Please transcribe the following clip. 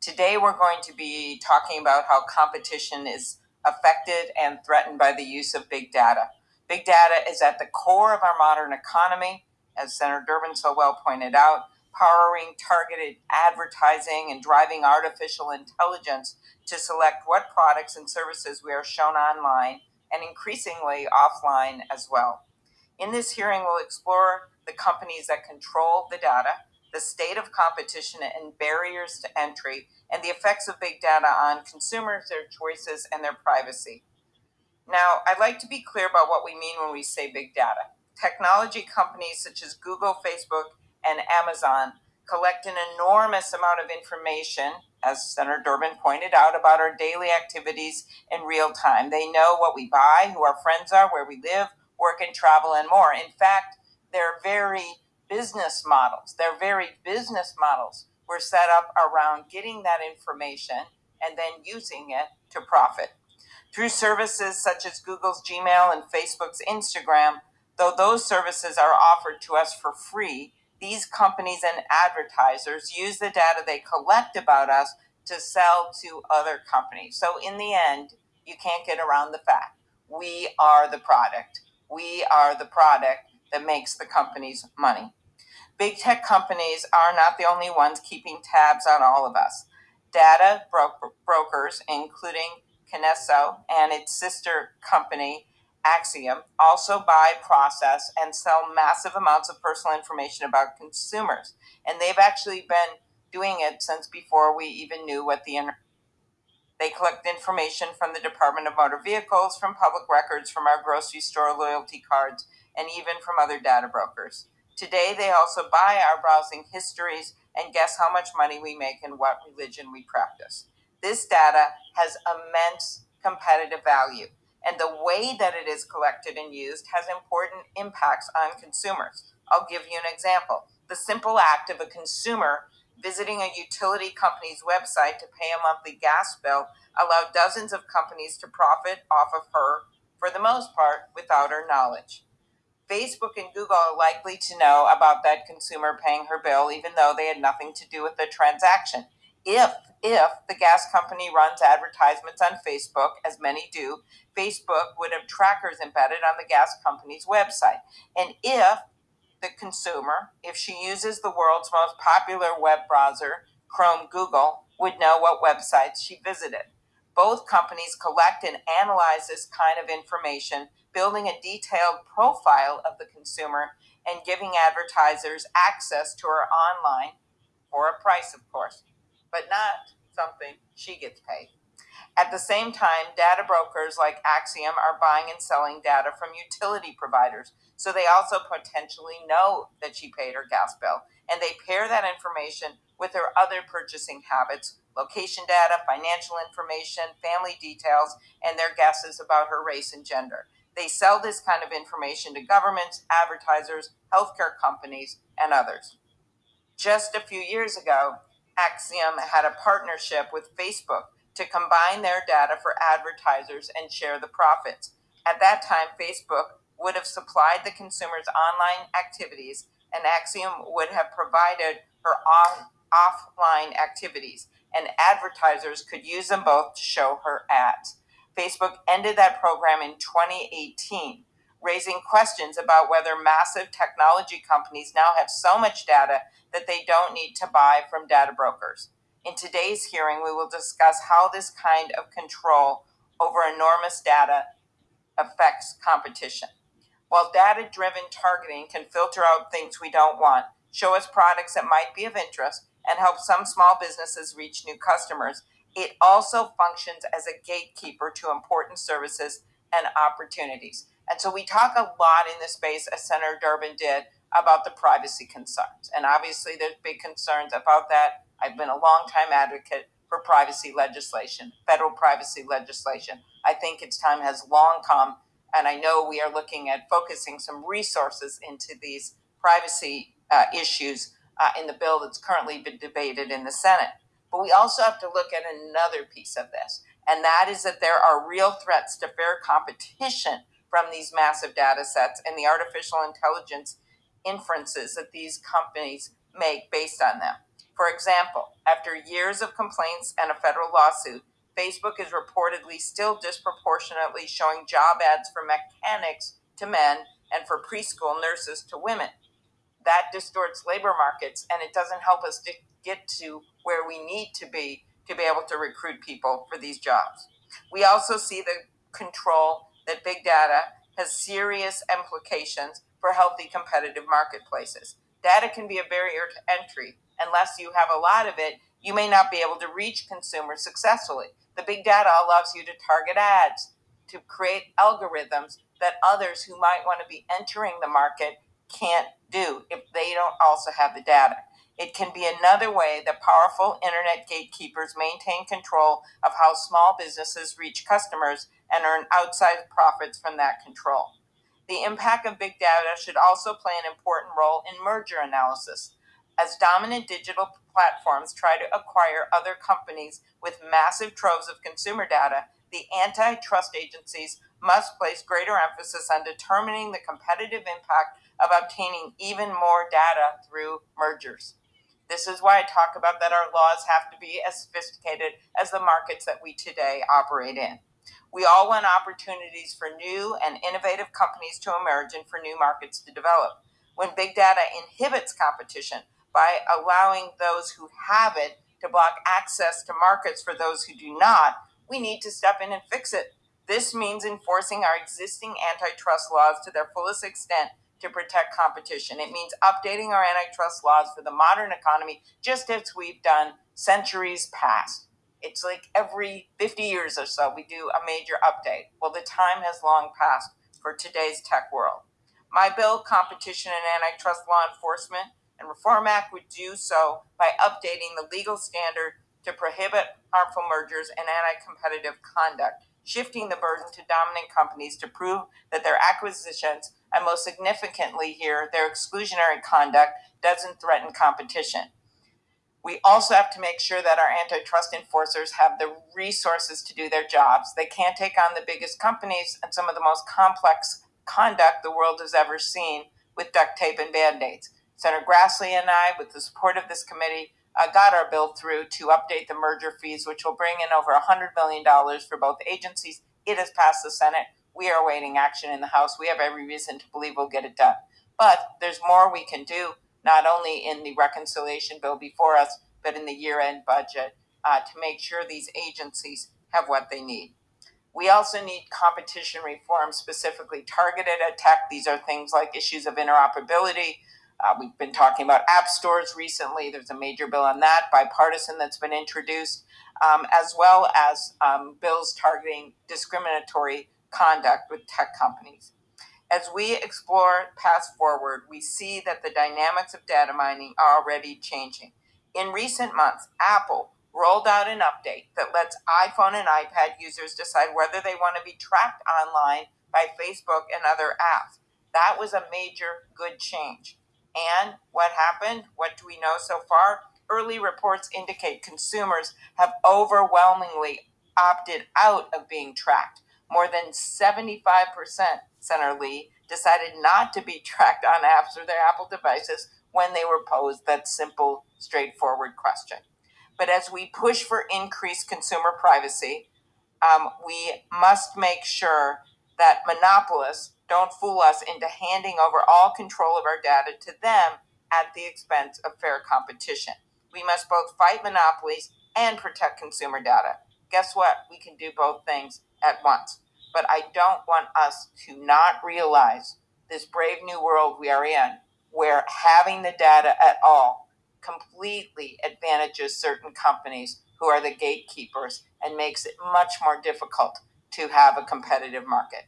Today, we're going to be talking about how competition is affected and threatened by the use of big data. Big data is at the core of our modern economy, as Senator Durbin so well pointed out, powering targeted advertising and driving artificial intelligence to select what products and services we are shown online and increasingly offline as well. In this hearing, we'll explore the companies that control the data, the state of competition and barriers to entry, and the effects of big data on consumers, their choices, and their privacy. Now, I'd like to be clear about what we mean when we say big data. Technology companies such as Google, Facebook, and Amazon collect an enormous amount of information, as Senator Durbin pointed out, about our daily activities in real time. They know what we buy, who our friends are, where we live, work, and travel, and more. In fact, they're very business models. Their very business models were set up around getting that information and then using it to profit. Through services such as Google's Gmail and Facebook's Instagram, though those services are offered to us for free, these companies and advertisers use the data they collect about us to sell to other companies. So, in the end, you can't get around the fact we are the product. We are the product that makes the companies money. Big tech companies are not the only ones keeping tabs on all of us. Data bro- brokers, including Kinesso and its sister company Acxiom, also buy, process, and sell massive amounts of personal information about consumers. And they've actually been doing it since before we even knew what the internet. They collect information from the Department of Motor Vehicles, from public records, from our grocery store loyalty cards, and even from other data brokers. Today, they also buy our browsing histories and guess how much money we make and what religion we practice. This data has immense competitive value, and the way that it is collected and used has important impacts on consumers. I'll give you an example. The simple act of a consumer visiting a utility company's website to pay a monthly gas bill allowed dozens of companies to profit off of her, for the most part, without her knowledge. Facebook and Google are likely to know about that consumer paying her bill, even though they had nothing to do with the transaction. If if the gas company runs advertisements on Facebook, as many do, Facebook would have trackers embedded on the gas company's website. And if the consumer, if she uses the world's most popular web browser, Chrome Google, would know what websites she visited. Both companies collect and analyze this kind of information building a detailed profile of the consumer and giving advertisers access to her online for a price, of course, but not something she gets paid. At the same time, data brokers like Acxiom are buying and selling data from utility providers, so they also potentially know that she paid her gas bill, and they pair that information with her other purchasing habits, location data, financial information, family details, and their guesses about her race and gender. They sell this kind of information to governments, advertisers, healthcare companies, and others. Just a few years ago, Acxiom had a partnership with Facebook to combine their data for advertisers and share the profits. At that time, Facebook would have supplied the consumer's online activities, and Acxiom would have provided her on, offline activities, and advertisers could use them both to show her ads. Facebook ended that program in 2018, raising questions about whether massive technology companies now have so much data that they don't need to buy from data brokers. In today's hearing, we will discuss how this kind of control over enormous data affects competition. While data driven targeting can filter out things we don't want, show us products that might be of interest, and help some small businesses reach new customers, it also functions as a gatekeeper to important services and opportunities. And so we talk a lot in this space, as Senator Durbin did, about the privacy concerns. And obviously, there's big concerns about that. I've been a long-time advocate for privacy legislation, federal privacy legislation. I think its time has long come, and I know we are looking at focusing some resources into these privacy uh, issues uh, in the bill that's currently been debated in the Senate. But we also have to look at another piece of this, and that is that there are real threats to fair competition from these massive data sets and the artificial intelligence inferences that these companies make based on them. For example, after years of complaints and a federal lawsuit, Facebook is reportedly still disproportionately showing job ads for mechanics to men and for preschool nurses to women. That distorts labor markets and it doesn't help us to get to where we need to be to be able to recruit people for these jobs. We also see the control that big data has serious implications for healthy competitive marketplaces. Data can be a barrier to entry. Unless you have a lot of it, you may not be able to reach consumers successfully. The big data allows you to target ads, to create algorithms that others who might want to be entering the market can't do if they don't also have the data. It can be another way that powerful internet gatekeepers maintain control of how small businesses reach customers and earn outsized profits from that control. The impact of big data should also play an important role in merger analysis. As dominant digital platforms try to acquire other companies with massive troves of consumer data, the antitrust agencies must place greater emphasis on determining the competitive impact of obtaining even more data through mergers. This is why I talk about that our laws have to be as sophisticated as the markets that we today operate in. We all want opportunities for new and innovative companies to emerge and for new markets to develop. When big data inhibits competition by allowing those who have it to block access to markets for those who do not, we need to step in and fix it. This means enforcing our existing antitrust laws to their fullest extent to protect competition. It means updating our antitrust laws for the modern economy, just as we've done centuries past. It's like every 50 years or so, we do a major update. Well, the time has long passed for today's tech world. My bill, Competition and Antitrust Law Enforcement and Reform Act, would do so by updating the legal standard to prohibit harmful mergers and anti competitive conduct, shifting the burden to dominant companies to prove that their acquisitions, and most significantly here, their exclusionary conduct, doesn't threaten competition. We also have to make sure that our antitrust enforcers have the resources to do their jobs. They can't take on the biggest companies and some of the most complex conduct the world has ever seen with duct tape and band aids. Senator Grassley and I, with the support of this committee, uh, got our bill through to update the merger fees, which will bring in over $100 million for both agencies. It has passed the Senate. We are awaiting action in the House. We have every reason to believe we'll get it done. But there's more we can do not only in the reconciliation bill before us, but in the year end budget uh, to make sure these agencies have what they need. We also need competition reform, specifically targeted at tech. These are things like issues of interoperability. Uh, we've been talking about app stores recently. There's a major bill on that, bipartisan, that's been introduced, um, as well as um, bills targeting discriminatory conduct with tech companies. As we explore paths forward, we see that the dynamics of data mining are already changing. In recent months, Apple rolled out an update that lets iPhone and iPad users decide whether they want to be tracked online by Facebook and other apps. That was a major good change. And what happened? What do we know so far? Early reports indicate consumers have overwhelmingly opted out of being tracked. More than 75%, Senator Lee, decided not to be tracked on apps or their Apple devices when they were posed that simple, straightforward question. But as we push for increased consumer privacy, um, we must make sure that monopolists don't fool us into handing over all control of our data to them at the expense of fair competition. We must both fight monopolies and protect consumer data. Guess what? We can do both things at once. But I don't want us to not realize this brave new world we are in, where having the data at all completely advantages certain companies who are the gatekeepers and makes it much more difficult to have a competitive market.